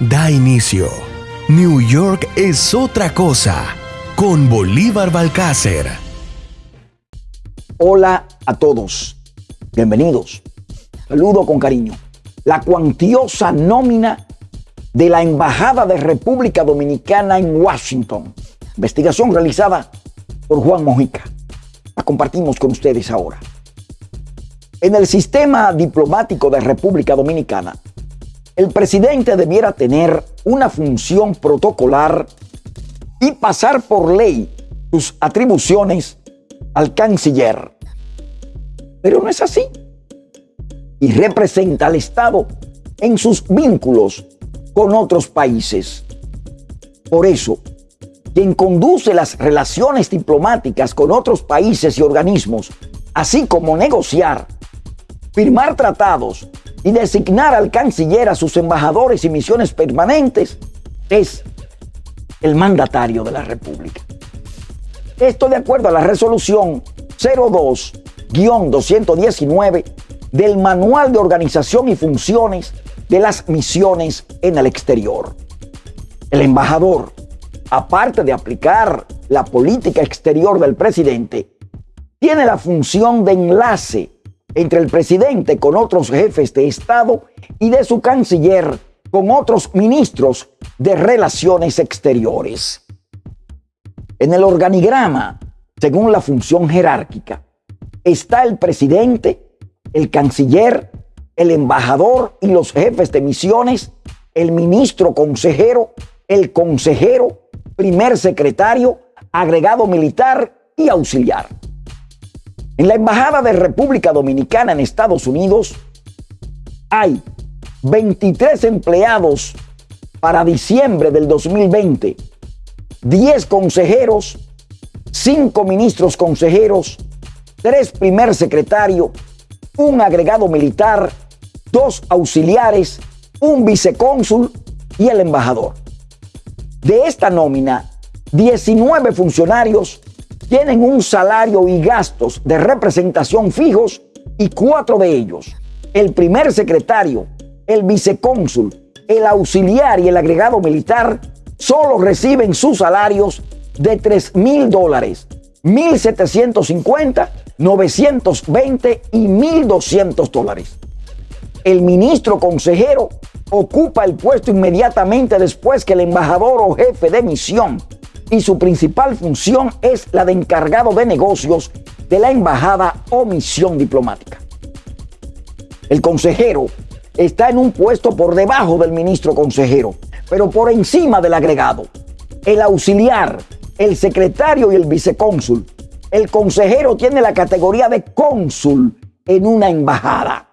da inicio. New York es otra cosa con Bolívar Balcácer. Hola a todos. Bienvenidos. Saludo con cariño. La cuantiosa nómina de la Embajada de República Dominicana en Washington. Investigación realizada por Juan Mojica. La compartimos con ustedes ahora. En el sistema diplomático de República Dominicana, el presidente debiera tener una función protocolar y pasar por ley sus atribuciones al canciller. Pero no es así. Y representa al Estado en sus vínculos con otros países. Por eso, quien conduce las relaciones diplomáticas con otros países y organismos, así como negociar firmar tratados y designar al canciller a sus embajadores y misiones permanentes es el mandatario de la República. Esto de acuerdo a la resolución 02-219 del Manual de Organización y Funciones de las Misiones en el Exterior. El embajador, aparte de aplicar la política exterior del presidente, tiene la función de enlace entre el presidente con otros jefes de Estado y de su canciller con otros ministros de relaciones exteriores. En el organigrama, según la función jerárquica, está el presidente, el canciller, el embajador y los jefes de misiones, el ministro consejero, el consejero, primer secretario, agregado militar y auxiliar. En la Embajada de República Dominicana en Estados Unidos hay 23 empleados para diciembre del 2020, 10 consejeros, 5 ministros consejeros, 3 primer secretario, un agregado militar, 2 auxiliares, un vicecónsul y el embajador. De esta nómina, 19 funcionarios tienen un salario y gastos de representación fijos y cuatro de ellos, el primer secretario, el vicecónsul, el auxiliar y el agregado militar, solo reciben sus salarios de 3 mil dólares, 1.750, 920 y 1.200 dólares. El ministro consejero ocupa el puesto inmediatamente después que el embajador o jefe de misión y su principal función es la de encargado de negocios de la embajada o misión diplomática. El consejero está en un puesto por debajo del ministro consejero, pero por encima del agregado. El auxiliar, el secretario y el vicecónsul. El consejero tiene la categoría de cónsul en una embajada.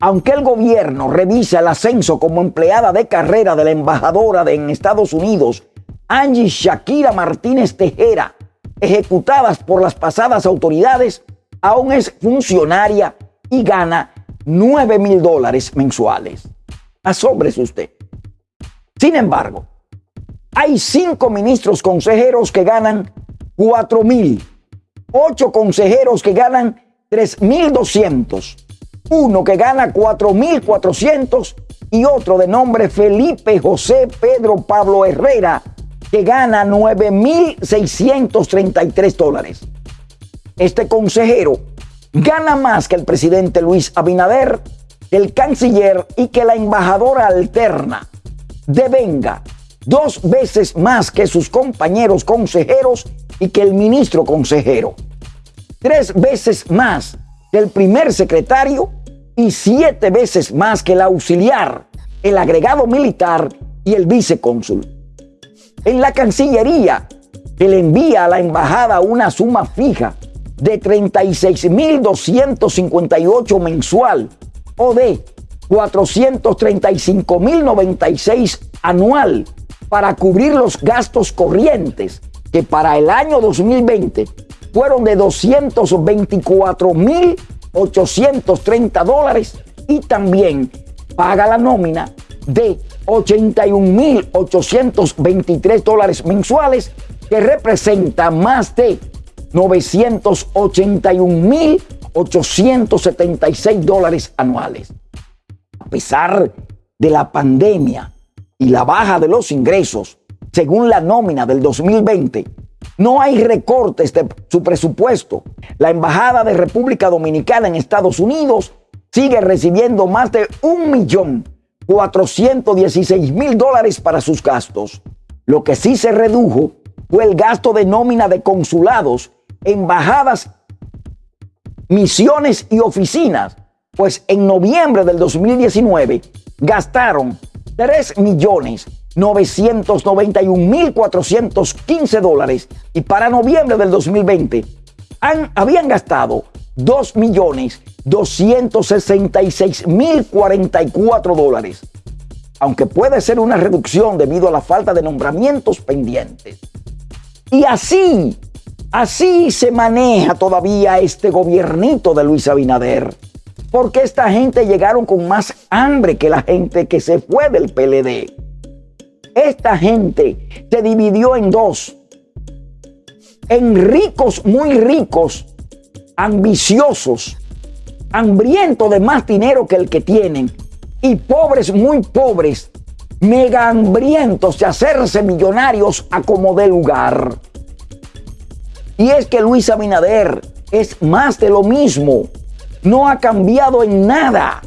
Aunque el gobierno revisa el ascenso como empleada de carrera de la embajadora en Estados Unidos Angie Shakira Martínez Tejera, ejecutadas por las pasadas autoridades, aún es funcionaria y gana 9 mil dólares mensuales. Asómbrese usted. Sin embargo, hay cinco ministros consejeros que ganan 4 mil, ocho consejeros que ganan 3 mil 200, uno que gana 4 mil 400 y otro de nombre Felipe José Pedro Pablo Herrera que gana 9.633 dólares. Este consejero gana más que el presidente Luis Abinader, el canciller y que la embajadora alterna devenga dos veces más que sus compañeros consejeros y que el ministro consejero. Tres veces más que el primer secretario y siete veces más que el auxiliar, el agregado militar y el vicecónsul en la Cancillería, que le envía a la embajada una suma fija de 36.258 mensual o de 435.096 anual para cubrir los gastos corrientes que para el año 2020 fueron de 224.830 dólares y también paga la nómina de 81.823 dólares mensuales, que representa más de 981.876 dólares anuales. A pesar de la pandemia, y la baja de los ingresos, según la nómina del 2020, no hay recortes de su presupuesto. La Embajada de República Dominicana en Estados Unidos sigue recibiendo más de un millón mil dólares para sus gastos. Lo que sí se redujo fue el gasto de nómina de consulados, embajadas, misiones y oficinas, pues en noviembre del 2019 gastaron 3 millones 991.415 dólares y para noviembre del 2020 han, habían gastado 2.266.044 dólares, aunque puede ser una reducción debido a la falta de nombramientos pendientes. Y así, así se maneja todavía este gobiernito de Luis Abinader, porque esta gente llegaron con más hambre que la gente que se fue del PLD. Esta gente se dividió en dos. En ricos, muy ricos, ambiciosos, hambrientos de más dinero que el que tienen, y pobres, muy pobres, mega hambrientos de hacerse millonarios a como de lugar. Y es que Luis Abinader es más de lo mismo. No ha cambiado en nada.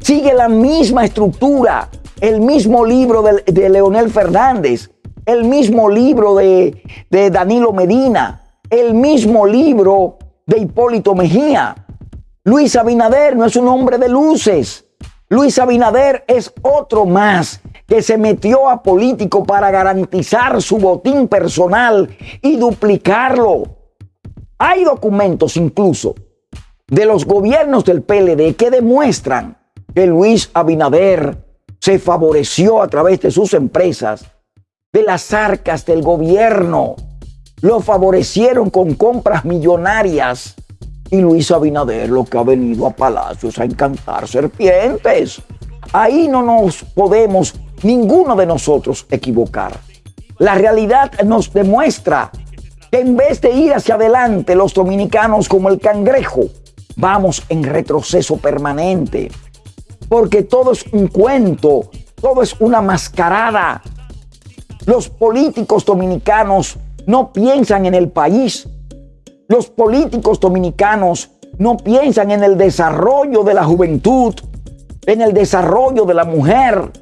Sigue la misma estructura el mismo libro de, Leonel Fernández, el mismo libro de Danilo Medina, el mismo libro de Hipólito Mejía. Luis Abinader no es un hombre de luces. Luis Abinader es otro más que se metió a político para garantizar su botín personal y duplicarlo. Hay documentos incluso de los gobiernos del PLD que demuestran que Luis Abinader se favoreció a través de sus empresas, de las arcas del gobierno. Lo favorecieron con compras millonarias. Y Luis Abinader lo que ha venido a Palacios a encantar serpientes. Ahí no nos podemos, ninguno de nosotros, equivocar. La realidad nos demuestra que en vez de ir hacia adelante los dominicanos como el cangrejo, vamos en retroceso permanente porque todo es un cuento, todo es una mascarada. Los políticos dominicanos no piensan en el país. Los políticos dominicanos no piensan en el desarrollo de la juventud, en el desarrollo de la mujer.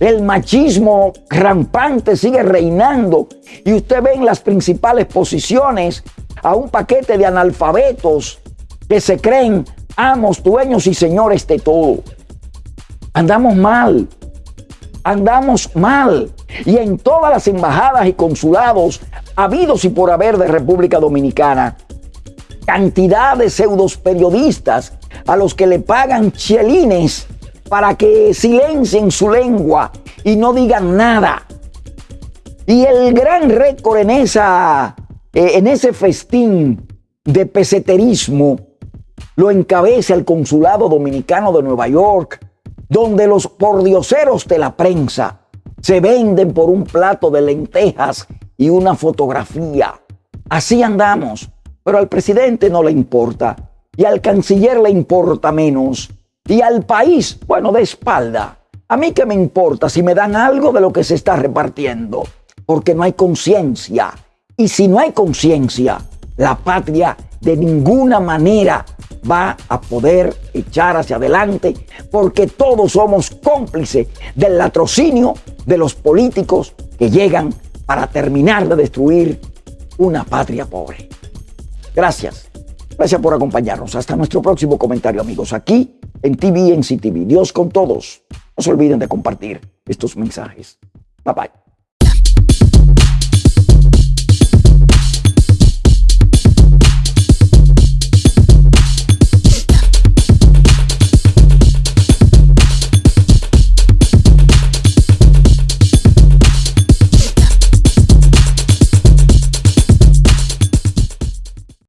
El machismo rampante sigue reinando y usted ve en las principales posiciones a un paquete de analfabetos que se creen amos, dueños y señores de todo. Andamos mal. Andamos mal. Y en todas las embajadas y consulados habidos y por haber de República Dominicana, cantidad de pseudos periodistas a los que le pagan chelines para que silencien su lengua y no digan nada. Y el gran récord en, esa, eh, en ese festín de peseterismo lo encabeza el Consulado Dominicano de Nueva York, donde los pordioseros de la prensa se venden por un plato de lentejas y una fotografía. Así andamos, pero al presidente no le importa y al canciller le importa menos y al país, bueno, de espalda. A mí qué me importa si me dan algo de lo que se está repartiendo, porque no hay conciencia. Y si no hay conciencia, la patria de ninguna manera va a poder echar hacia adelante porque todos somos cómplices del latrocinio de los políticos que llegan para terminar de destruir una patria pobre. Gracias. Gracias por acompañarnos. Hasta nuestro próximo comentario, amigos, aquí en TV en TV. Dios con todos. No se olviden de compartir estos mensajes. Bye bye.